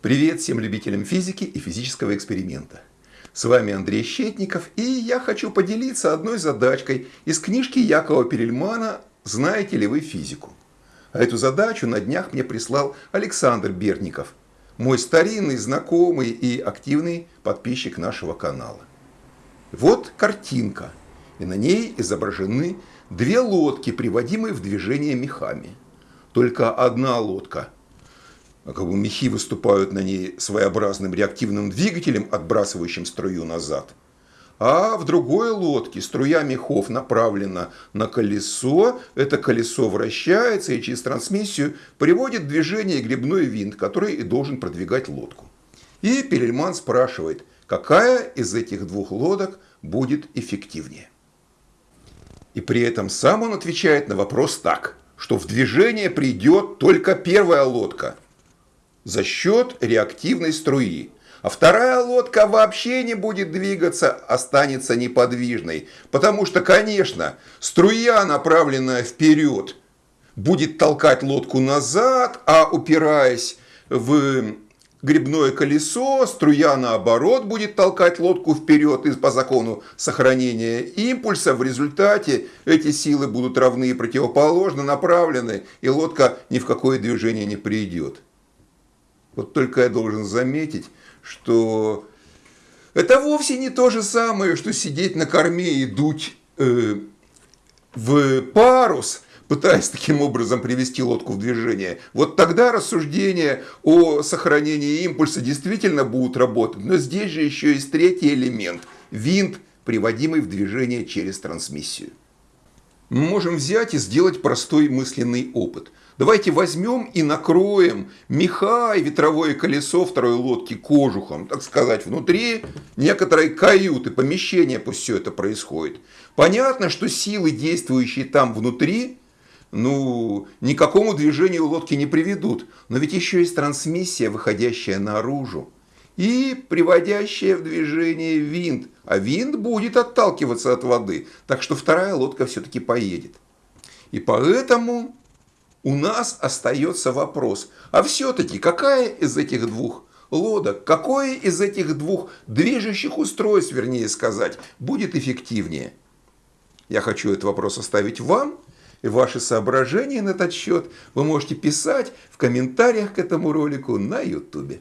Привет всем любителям физики и физического эксперимента. С вами Андрей Щетников, и я хочу поделиться одной задачкой из книжки Якова Перельмана «Знаете ли вы физику?». А эту задачу на днях мне прислал Александр Берников, мой старинный, знакомый и активный подписчик нашего канала. Вот картинка, и на ней изображены две лодки, приводимые в движение мехами. Только одна лодка – а как бы мехи выступают на ней своеобразным реактивным двигателем, отбрасывающим струю назад. А в другой лодке струя мехов направлена на колесо, это колесо вращается и через трансмиссию приводит в движение грибной винт, который и должен продвигать лодку. И Перельман спрашивает, какая из этих двух лодок будет эффективнее. И при этом сам он отвечает на вопрос так, что в движение придет только первая лодка – за счет реактивной струи. А вторая лодка вообще не будет двигаться, останется неподвижной. Потому что, конечно, струя, направленная вперед, будет толкать лодку назад, а упираясь в грибное колесо, струя наоборот будет толкать лодку вперед и по закону сохранения импульса. В результате эти силы будут равны и противоположно направлены, и лодка ни в какое движение не придет. Вот только я должен заметить, что это вовсе не то же самое, что сидеть на корме и дуть э, в парус, пытаясь таким образом привести лодку в движение. Вот тогда рассуждения о сохранении импульса действительно будут работать. Но здесь же еще есть третий элемент – винт, приводимый в движение через трансмиссию. Мы можем взять и сделать простой мысленный опыт – Давайте возьмем и накроем меха и ветровое колесо второй лодки кожухом, так сказать, внутри некоторой каюты, помещения пусть все это происходит. Понятно, что силы, действующие там внутри, ну, никакому движению лодки не приведут. Но ведь еще есть трансмиссия, выходящая наружу и приводящая в движение винт. А винт будет отталкиваться от воды, так что вторая лодка все-таки поедет. И поэтому у нас остается вопрос, а все-таки какая из этих двух лодок, какое из этих двух движущих устройств, вернее сказать, будет эффективнее? Я хочу этот вопрос оставить вам, ваши соображения на этот счет вы можете писать в комментариях к этому ролику на YouTube.